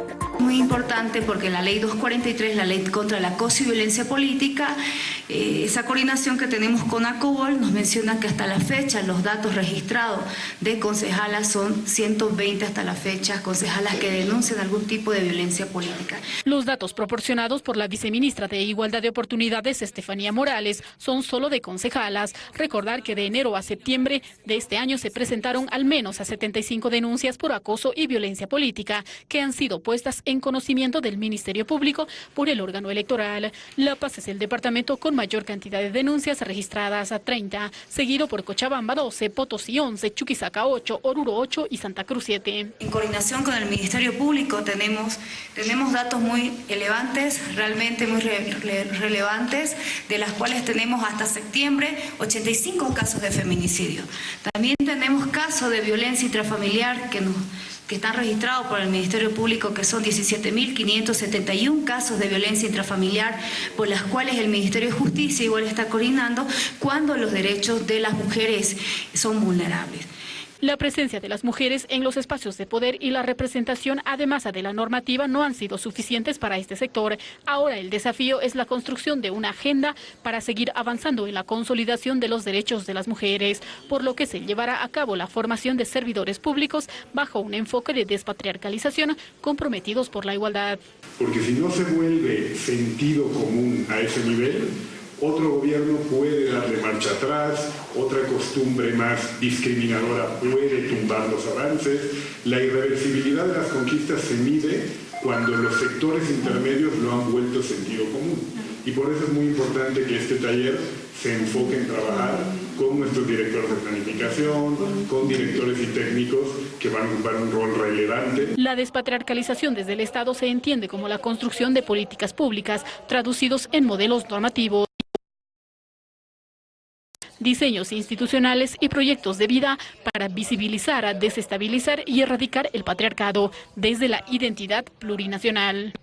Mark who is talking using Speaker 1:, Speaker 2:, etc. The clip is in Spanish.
Speaker 1: you Muy importante porque la ley 243, la ley contra el acoso y violencia política, eh, esa coordinación que tenemos con ACOBOL nos menciona que hasta la fecha los datos registrados de concejalas son 120 hasta la fecha, concejalas que denuncian algún tipo de violencia política.
Speaker 2: Los datos proporcionados por la viceministra de Igualdad de Oportunidades, Estefanía Morales, son solo de concejalas. Recordar que de enero a septiembre de este año se presentaron al menos a 75 denuncias por acoso y violencia política que han sido puestas en conocimiento del Ministerio Público por el órgano electoral. La Paz es el departamento con mayor cantidad de denuncias registradas a 30, seguido por Cochabamba 12, Potosí 11, Chuquisaca 8, Oruro 8 y Santa Cruz 7.
Speaker 1: En coordinación con el Ministerio Público tenemos, tenemos datos muy elevantes, realmente muy relevantes, de las cuales tenemos hasta septiembre 85 casos de feminicidio. También tenemos casos de violencia intrafamiliar que nos están registrados por el Ministerio Público, que son 17.571 casos de violencia intrafamiliar, por las cuales el Ministerio de Justicia igual está coordinando cuando los derechos de las mujeres son vulnerables.
Speaker 2: La presencia de las mujeres en los espacios de poder y la representación, además de la normativa, no han sido suficientes para este sector. Ahora el desafío es la construcción de una agenda para seguir avanzando en la consolidación de los derechos de las mujeres, por lo que se llevará a cabo la formación de servidores públicos bajo un enfoque de despatriarcalización comprometidos por la igualdad.
Speaker 3: Porque si no se vuelve sentido común a ese nivel, otro gobierno puede marcha atrás, otra costumbre más discriminadora puede tumbar los avances. La irreversibilidad de las conquistas se mide cuando los sectores intermedios lo han vuelto sentido común. Y por eso es muy importante que este taller se enfoque en trabajar con nuestros directores de planificación, con directores y técnicos que van a ocupar un rol relevante.
Speaker 2: La despatriarcalización desde el Estado se entiende como la construcción de políticas públicas traducidos en modelos normativos diseños institucionales y proyectos de vida para visibilizar, desestabilizar y erradicar el patriarcado desde la identidad plurinacional.